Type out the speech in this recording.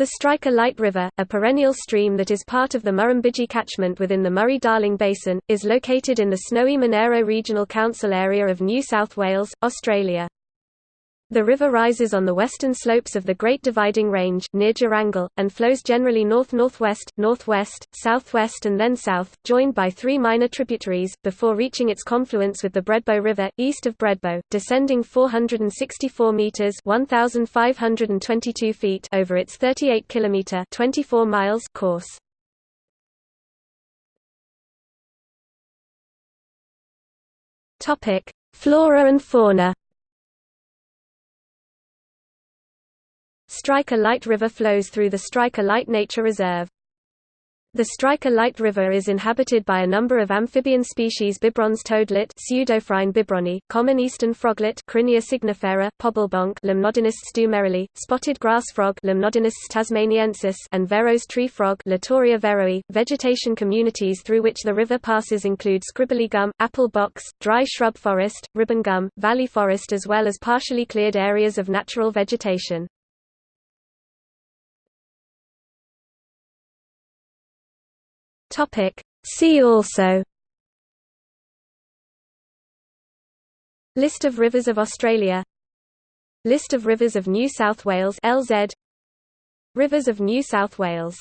The Strike-a-Light River, a perennial stream that is part of the Murrumbidgee catchment within the Murray-Darling Basin, is located in the Snowy Monaro Regional Council area of New South Wales, Australia. The river rises on the western slopes of the Great Dividing Range near Durangle, and flows generally north-northwest, northwest, southwest and then south, joined by three minor tributaries, before reaching its confluence with the Bredbo River, east of Bredbo, descending 464 metres 1,522 feet over its 38 kilometre 24 miles course. Flora and fauna Striker Light River flows through the Strike-a-Light Nature Reserve. The Strike-a-Light River is inhabited by a number of amphibian species Bibrons toadlet bibroni, common eastern froglet Crinia signifera, pobblebonk Limnodonus stumerili, spotted grass frog Limnodonus tasmaniensis and Verreaux's tree frog Litoria verreaui. Vegetation communities through which the river passes include scribbly gum, apple box, dry shrub forest, ribbon gum, valley forest as well as partially cleared areas of natural vegetation. Topic. See also. List of rivers of Australia. List of rivers of New South Wales LZ Rivers of New South Wales